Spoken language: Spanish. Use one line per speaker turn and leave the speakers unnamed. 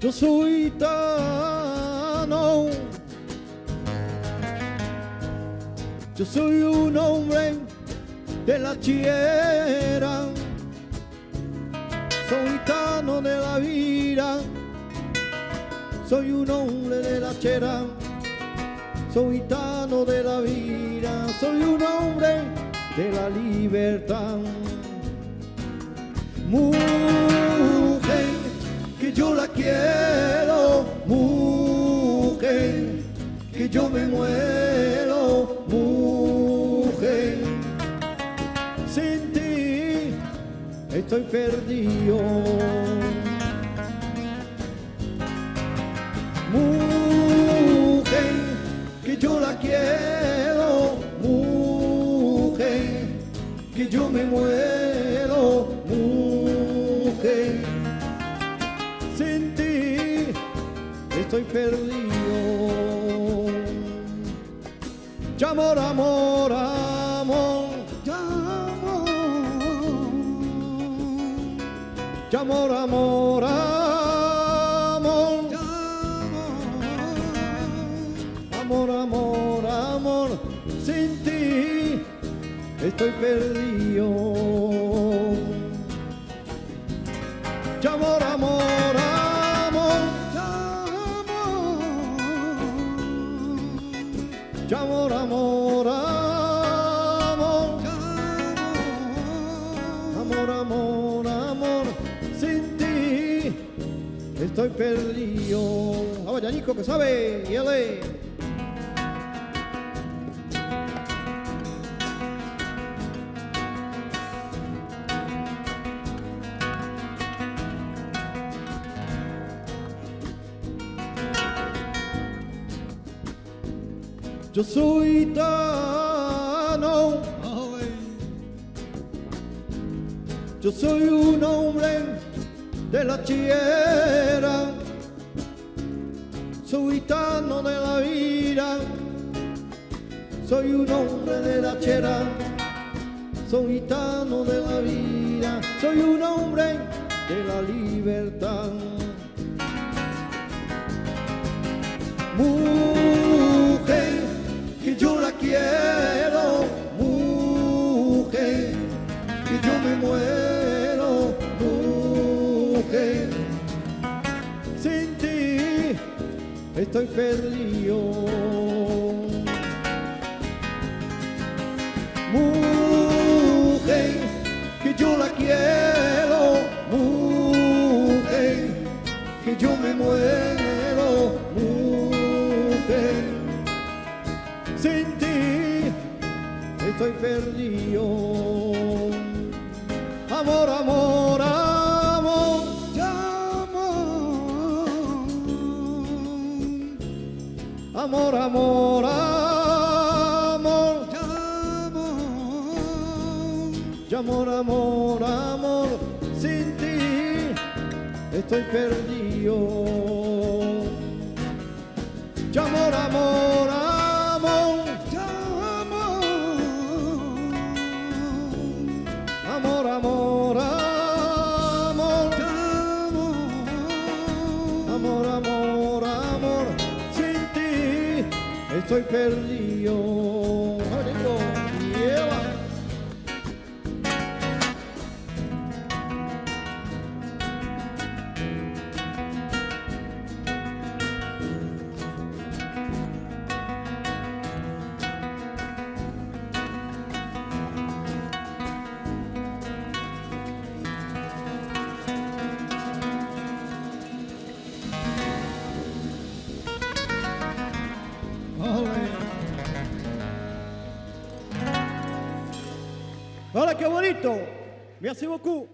Yo soy gitano. Yo soy un hombre de la tierra. Soy gitano de la vida. Soy un hombre de la chera. Soy gitano de la vida. Soy un hombre de la libertad. Yo la quiero. Mujer, que yo me muero. Mujer, sin ti estoy perdido. Mujer, que yo la quiero. Mujer, que yo me muero. Perdido. Ya amor, amor, amor, ya amor. Amor, amor, amor, amor, sin ti estoy perdido. Ya amor, amor, amor, estoy perdido. Vamos, Yanico, que sabe, y él Yo soy gitano. Yo soy un hombre de la tierra. Soy gitano de la vida. Soy un hombre de la tierra. Soy gitano de la vida. Soy un hombre de la libertad. Mujer, que yo la quiero. Mujer, que yo me muero. Estoy perdido. Mujer, que yo la quiero. Mujer, que yo me muero. Mujer, sin ti estoy perdido. Amor, amor, amor, Amor, amor, amor, amor. Amor, amor, amor, sin ti estoy perdido. Amor, amor, estoy perdido. Merci beaucoup.